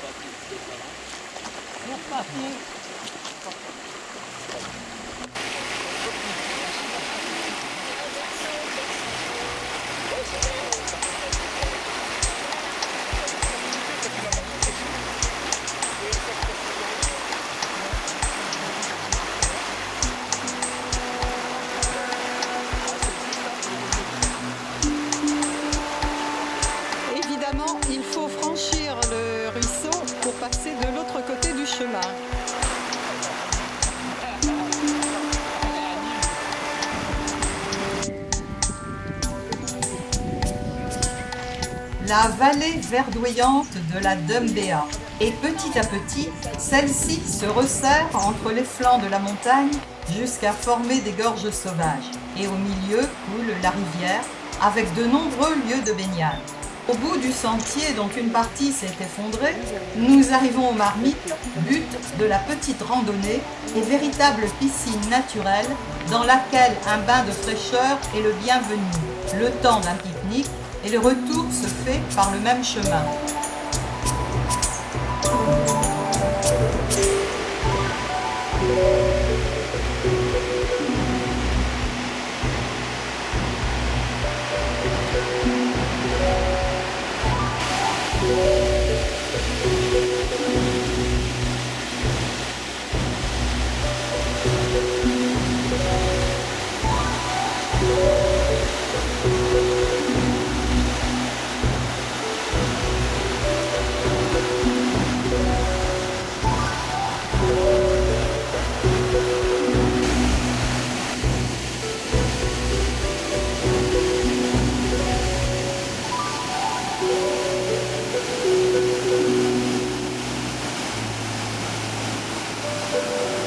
Évidemment, La vallée verdoyante de la Dumbéa. Et petit à petit, celle-ci se resserre entre les flancs de la montagne jusqu'à former des gorges sauvages. Et au milieu coule la rivière avec de nombreux lieux de baignade. Au bout du sentier dont une partie s'est effondrée, nous arrivons aux marmites, but de la petite randonnée et véritable piscine naturelle dans laquelle un bain de fraîcheur est le bienvenu, le temps d'un pique-nique et le retour se fait par le même chemin.